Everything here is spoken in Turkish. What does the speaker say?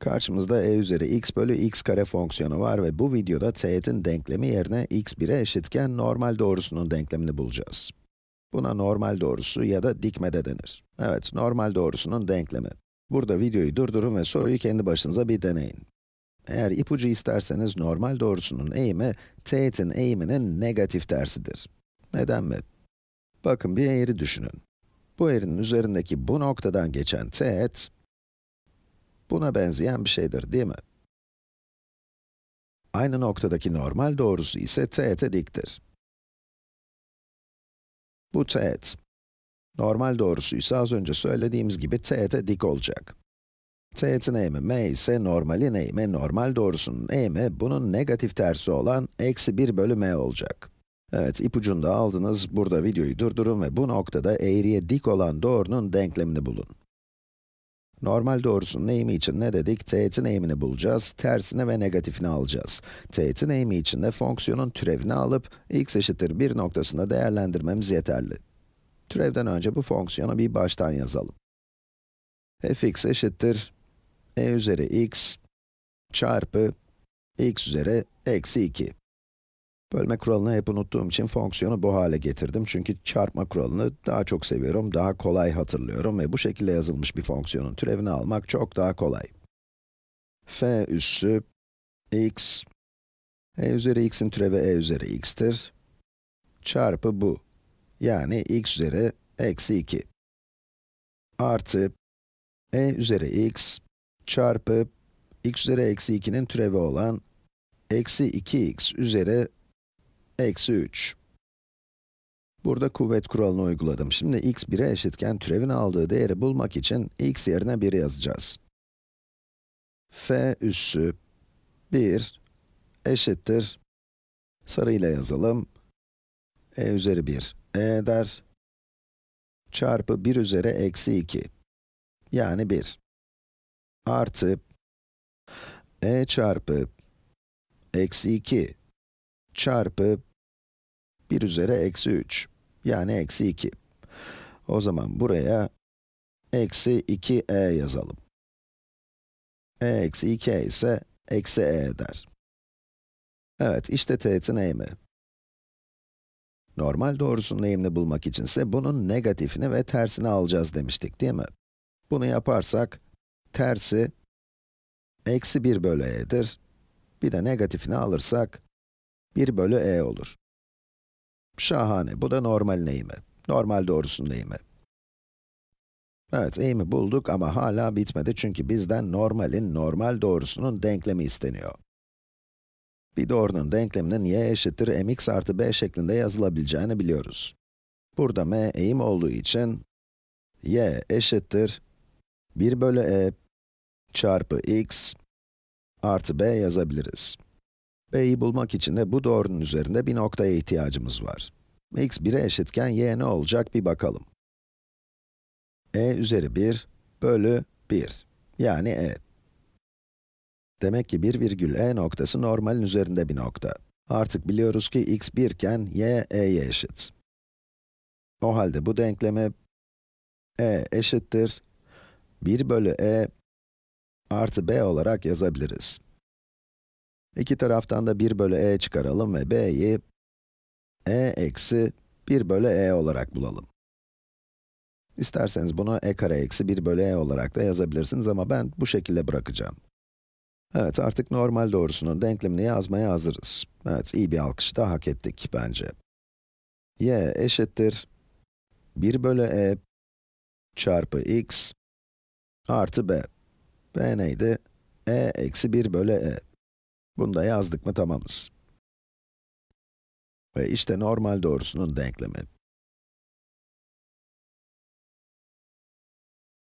Karşımızda e üzeri x bölü x kare fonksiyonu var ve bu videoda teğetin denklemi yerine x 1'e eşitken normal doğrusunun denklemini bulacağız. Buna normal doğrusu ya da dikme de denir. Evet, normal doğrusunun denklemi. Burada videoyu durdurun ve soruyu kendi başınıza bir deneyin. Eğer ipucu isterseniz normal doğrusunun eğimi, teğetin eğiminin negatif tersidir. Neden mi? Bakın bir eğri düşünün. Bu eğrinin üzerindeki bu noktadan geçen teğet, buna benzeyen bir şeydir, değil mi? Aynı noktadaki normal doğrusu ise teğete diktir. Bu teğet. Normal doğrusu ise az önce söylediğimiz gibi teğete dik olacak. Teğetin eğimi m ise normalin eğimi, normal doğrusunun eğimi, bunun negatif tersi olan eksi 1 bölü m olacak. Evet, ipucunu da aldınız. Burada videoyu durdurun ve bu noktada eğriye dik olan doğrunun denklemini bulun. Normal doğrusunun eğimi için ne dedik? Teğetin eğimini bulacağız, tersini ve negatifini alacağız. Teğetin eğimi için de fonksiyonun türevini alıp, x eşittir 1 noktasında değerlendirmemiz yeterli. Türevden önce bu fonksiyonu bir baştan yazalım. fx eşittir e üzeri x çarpı x üzeri eksi 2. Bölme kuralını hep unuttuğum için fonksiyonu bu hale getirdim. Çünkü çarpma kuralını daha çok seviyorum, daha kolay hatırlıyorum ve bu şekilde yazılmış bir fonksiyonun türevini almak çok daha kolay. f üssü x, e üzeri x'in türevi e üzeri x'tir, çarpı bu, yani x üzeri eksi 2, artı e üzeri x çarpı x üzeri eksi 2'nin türevi olan eksi 2x üzeri eksi 3. Burada kuvvet kuralını uyguladım. Şimdi x 1'e eşitken türevin aldığı değeri bulmak için x yerine 1 yazacağız. f üssü 1 eşittir, sarıyla yazalım, e üzeri 1 e eder, çarpı 1 üzeri eksi 2, yani 1, artı e çarpı eksi 2 çarpı 1 üzeri eksi 3, yani eksi 2. O zaman buraya eksi 2e yazalım. e eksi 2e ise eksi e eder. Evet, işte teğetin eğimi. Normal doğrusunun eğimini bulmak içinse bunun negatifini ve tersini alacağız demiştik, değil mi? Bunu yaparsak, tersi eksi 1 bölü e'dir. Bir de negatifini alırsak, 1 bölü e olur. Şahane, bu da normalin eğimi. Normal doğrusunun eğimi. Evet, eğimi bulduk ama hala bitmedi çünkü bizden normalin normal doğrusunun denklemi isteniyor. Bir doğrunun denkleminin y eşittir mx artı b şeklinde yazılabileceğini biliyoruz. Burada m eğim olduğu için, y eşittir 1 bölü e çarpı x artı b yazabiliriz. B'yi bulmak için de bu doğrunun üzerinde bir noktaya ihtiyacımız var. x 1'e eşitken y ne olacak bir bakalım. e üzeri 1 bölü 1, yani e. Demek ki 1 virgül e noktası normalin üzerinde bir nokta. Artık biliyoruz ki x 1 iken y, e'ye eşit. O halde bu denklemi e eşittir 1 bölü e artı b olarak yazabiliriz. İki taraftan da 1 bölü e çıkaralım ve b'yi e eksi 1 bölü e olarak bulalım. İsterseniz bunu e kare eksi 1 bölü e olarak da yazabilirsiniz ama ben bu şekilde bırakacağım. Evet, artık normal doğrusunun denklemini yazmaya hazırız. Evet, iyi bir alkış da hak ettik bence. y eşittir 1 bölü e çarpı x artı b. b neydi? e eksi 1 bölü e. Bunu da yazdık mı tamamız. Ve işte normal doğrusunun denklemi.